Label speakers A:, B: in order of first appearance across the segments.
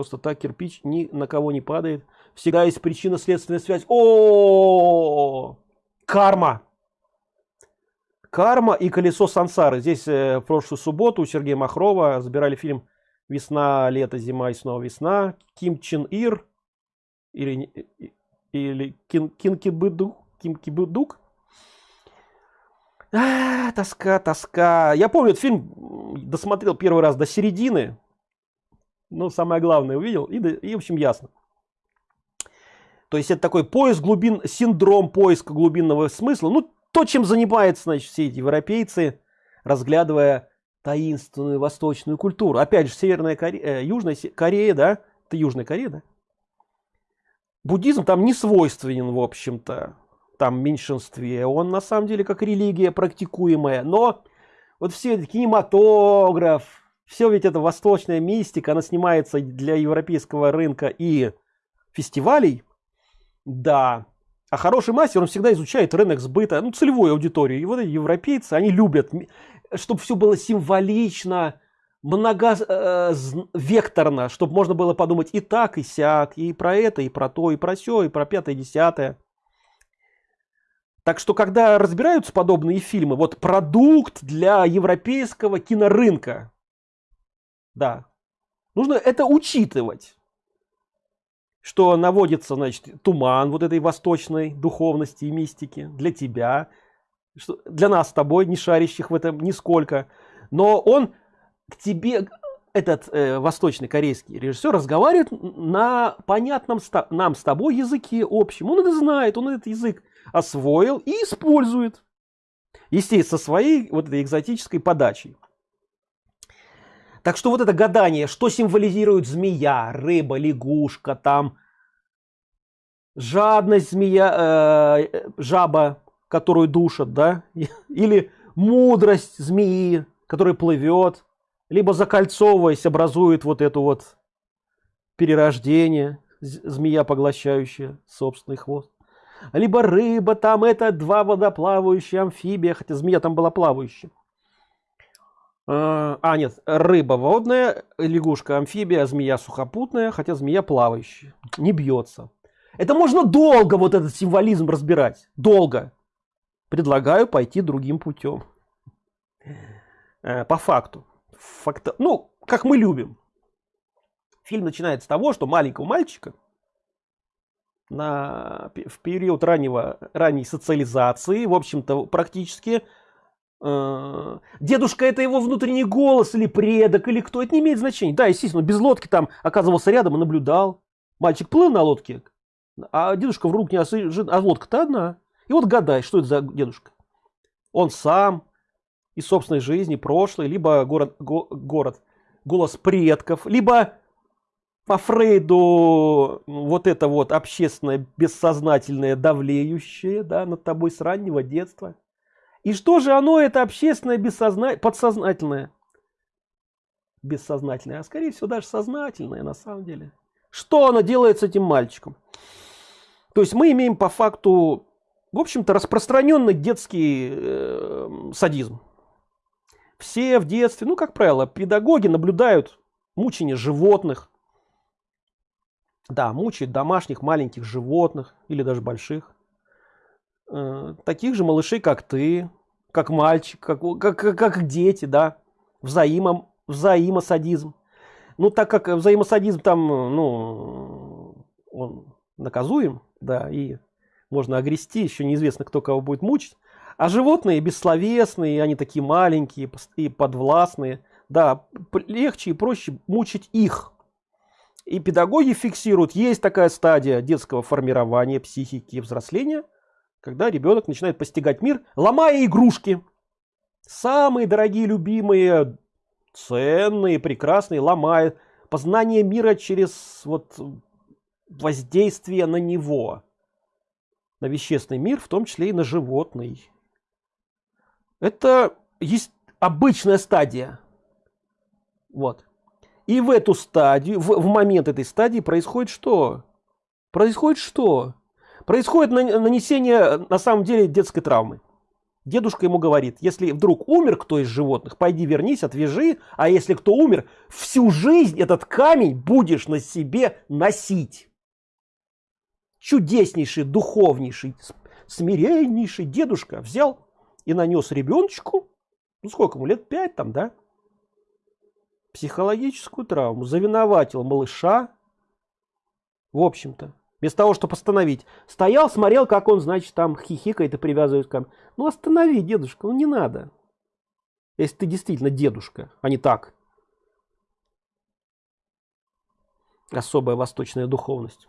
A: просто так кирпич ни на кого не падает. Всегда есть причинно-следственная связь. О, карма. Карма и колесо сансары. Здесь э, в прошлую субботу у Сергея Махрова забирали фильм «Весна, лето, зима и снова весна». Ким Чен Ир или, или Кин, Кинкибыдук. Кинкибыдук. А, тоска, тоска. Я помню, этот фильм досмотрел первый раз до середины. Ну, самое главное увидел. И, и в общем, ясно. То есть это такой поиск глубин, синдром поиска глубинного смысла. Ну, то, чем занимаются, значит, все эти европейцы, разглядывая таинственную восточную культуру. Опять же, Северная Корея, э, Южная Корея, да? Это Южная Корея, да? Буддизм там не свойственен, в общем-то, там меньшинстве. Он на самом деле как религия практикуемая. Но вот все кинематограф, все ведь это восточная мистика, она снимается для европейского рынка и фестивалей. Да, а хороший мастер, он всегда изучает рынок сбыта, ну, целевую аудиторию. И вот эти европейцы, они любят, чтобы все было символично, многовекторно, э, чтобы можно было подумать и так, и сяк, и про это, и про то, и про все, и про пятое, и десятое. Так что, когда разбираются подобные фильмы, вот продукт для европейского кинорынка, да, нужно это учитывать что наводится, значит, туман вот этой восточной духовности и мистики для тебя, что для нас с тобой, не шарящих в этом нисколько. Но он к тебе, этот э, восточный корейский режиссер, разговаривает на понятном нам с тобой языке общем. Он это знает, он этот язык освоил и использует. Естественно, со своей вот этой экзотической подачей. Так что вот это гадание, что символизирует змея, рыба, лягушка, там жадность змея, э, жаба, которую душат, да, или мудрость змеи, которая плывет, либо закольцовываясь образует вот эту вот перерождение, змея поглощающая собственный хвост. Либо рыба, там это два водоплавающие амфибия, хотя змея там была плавающая. А, а, нет, рыба водная, лягушка амфибия, змея сухопутная, хотя змея плавающая. Не бьется. Это можно долго вот этот символизм разбирать. Долго. Предлагаю пойти другим путем. Э, по факту. Факта... Ну, как мы любим. Фильм начинается с того, что маленького мальчика на... в период раннего, ранней социализации, в общем-то, практически Э, дедушка это его внутренний голос или предок или кто? Это не имеет значения да естественно без лодки там оказывался рядом и наблюдал. Мальчик плыл на лодке а дедушка в рук не осыжен а лодка-то одна. И вот гадай что это за дедушка. Он сам из собственной жизни прошлой либо город го, город голос предков либо по Фрейду вот это вот общественное бессознательное давлеющее да, над тобой с раннего детства и что же оно, это общественное, бессозна... подсознательное? Бессознательное, а скорее всего даже сознательное на самом деле. Что оно делает с этим мальчиком? То есть мы имеем по факту, в общем-то, распространенный детский э, садизм. Все в детстве, ну, как правило, педагоги наблюдают мучение животных. Да, мучают домашних маленьких животных или даже больших. Э, таких же малышей, как ты, как мальчик, как, как, как дети, да, взаимом, взаимосадизм. Ну, так как взаимосадизм там, ну, он наказуем, да, и можно огрести, еще неизвестно, кто кого будет мучить. А животные бессловесные, они такие маленькие и подвластные, да, легче и проще мучить их. И педагоги фиксируют, есть такая стадия детского формирования психики и взросления – когда ребенок начинает постигать мир, ломая игрушки. Самые дорогие, любимые, ценные, прекрасные, ломает. Познание мира через вот воздействие на него. На вещественный мир, в том числе и на животный. Это есть обычная стадия. Вот. И в эту стадию, в, в момент этой стадии происходит что? Происходит что? Происходит нанесение на самом деле детской травмы. Дедушка ему говорит, если вдруг умер кто из животных, пойди вернись, отвяжи, а если кто умер, всю жизнь этот камень будешь на себе носить. Чудеснейший, духовнейший, смиреннейший дедушка взял и нанес ребеночку, ну сколько ему, лет пять там, да, психологическую травму, завиноватил малыша, в общем-то, без того, чтобы остановить. Стоял, смотрел, как он, значит, там хихикает и привязывает к. Ну останови, дедушка, ну не надо. Если ты действительно дедушка, а не так. Особая восточная духовность.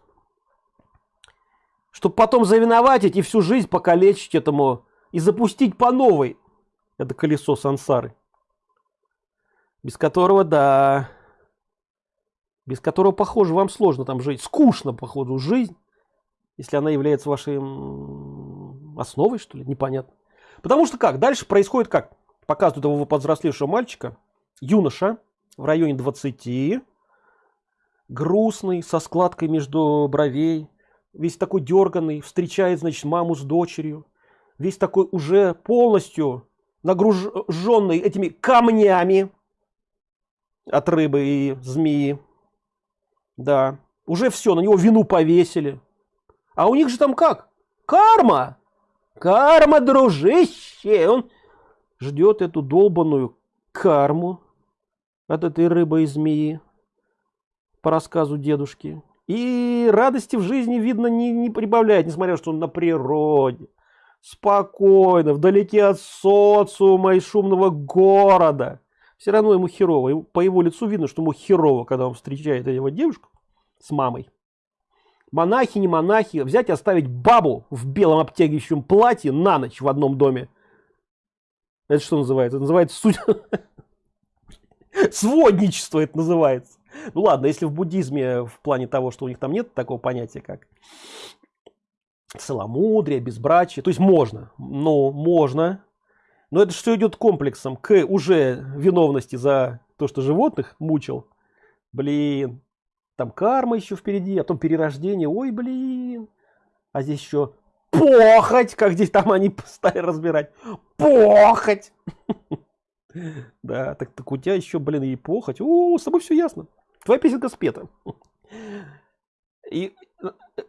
A: Чтобы потом завиноватить и всю жизнь покалечить этому и запустить по новой это колесо сансары. Без которого, да, без которого, похоже, вам сложно там жить. Скучно, походу, жизнь, если она является вашей основой, что ли, непонятно. Потому что как? Дальше происходит как? Показывают его подвзрослевшего мальчика, юноша, в районе 20, грустный, со складкой между бровей, весь такой дерганный, встречает, значит, маму с дочерью, весь такой уже полностью нагруженный этими камнями от рыбы и змеи. Да, уже все, на него вину повесили. А у них же там как? Карма! Карма, дружище! Он ждет эту долбанную карму от этой рыбы и змеи по рассказу дедушки. И радости в жизни, видно, не, не прибавляет, несмотря что он на природе. Спокойно, вдалеке от социума и шумного города все равно ему херово. По его лицу видно, что ему херово, когда он встречает его девушку с мамой. Монахи, не монахи, взять и оставить бабу в белом обтягивающем платье на ночь в одном доме. Это что называется? Это называется суть... Сводничество это называется. Ну ладно, если в буддизме в плане того, что у них там нет такого понятия, как целомудрие, безбрачие, то есть можно, но можно, но это все идет комплексом к уже виновности за то, что животных мучил. Блин, там карма еще впереди, а потом перерождение. Ой, блин. А здесь еще похоть, как здесь там они стали разбирать. Похоть. Да, так, так у тебя еще, блин, и похоть. О, с тобой все ясно. Твоя песенка спета. И,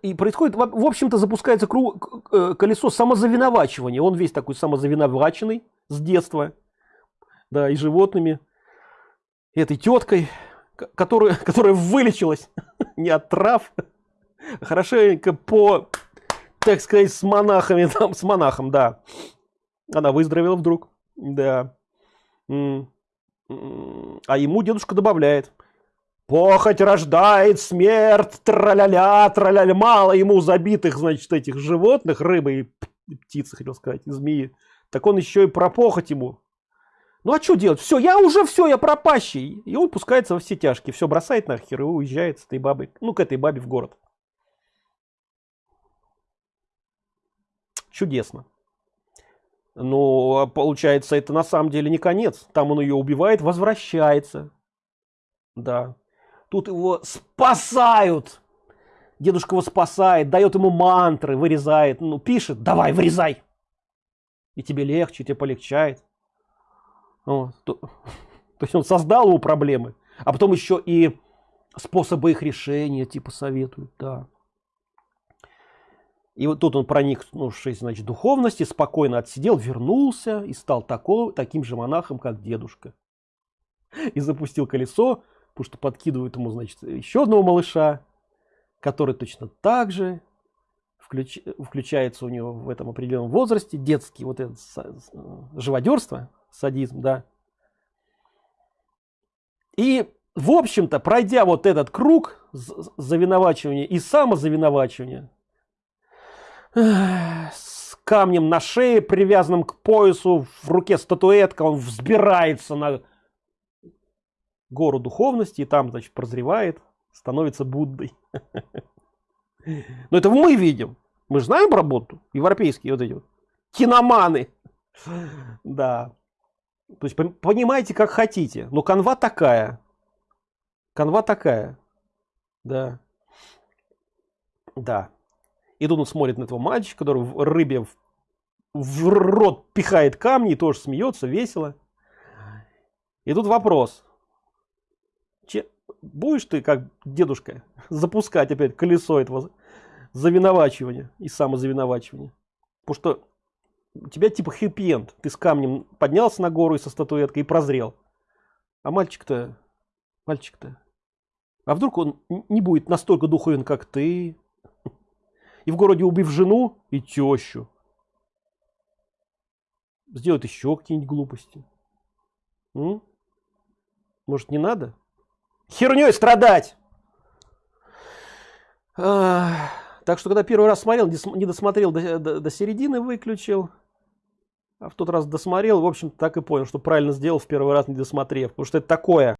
A: и происходит, в общем-то, запускается круг, э, колесо самозавиновачивания. Он весь такой самозавиноваченный с детства, да, и животными, этой теткой, которая, которая вылечилась не от трав, хорошенько по, так сказать, с монахами, там, с монахом, да. Она выздоровела вдруг, да. А ему дедушка добавляет. Похоть рождает смерть, траля-ля, траля-ля. Мало ему забитых, значит, этих животных, рыбы и птицы, хотел сказать, и змеи так он еще и про похоть ему. Ну а что делать? Все, я уже все, я пропащий. И он пускается во все тяжкие. Все бросает нахер и уезжает с этой бабой, ну к этой бабе в город. Чудесно. Но а получается, это на самом деле не конец. Там он ее убивает, возвращается. Да. Тут его спасают. Дедушка его спасает, дает ему мантры, вырезает. Ну, пишет, давай, вырезай и тебе легче, тебе полегчает. То, то есть он создал ему проблемы, а потом еще и способы их решения типа советуют, да. И вот тут он проникнувшись, значит, духовности, спокойно отсидел, вернулся и стал такого, таким же монахом, как дедушка. И запустил колесо, потому что подкидывают ему, значит, еще одного малыша, который точно так же включ, включается у него в этом определенном возрасте, детский вот это живодерство, садизм, да. И, в общем-то, пройдя вот этот круг завиновачивания и самозавиновачивания, с камнем на шее, привязанным к поясу, в руке статуэтка, он взбирается на гору духовности и там, значит, прозревает, становится Буддой. Но это мы видим. Мы знаем работу. Европейские вот эти вот. Киноманы. Да. То есть понимаете, как хотите. Но канва такая. Канва такая. Да. Да. И тут смотрит на этого мальчика, который в рыбе в рот пихает камни тоже смеется, весело. И тут вопрос. Че, будешь ты, как дедушка, запускать опять колесо этого завиновачивания и самозавиновачивания? Потому что у тебя типа хэппи Ты с камнем поднялся на гору и со статуэткой и прозрел. А мальчик-то, мальчик-то, а вдруг он не будет настолько духовен, как ты? И в городе убив жену и тещу. Сделает еще какие-нибудь глупости. М? Может не надо? Херней страдать! А, так что когда первый раз смотрел, не досмотрел до, до, до середины, выключил. А в тот раз досмотрел, в общем так и понял, что правильно сделал в первый раз не досмотрев. Потому что это такое.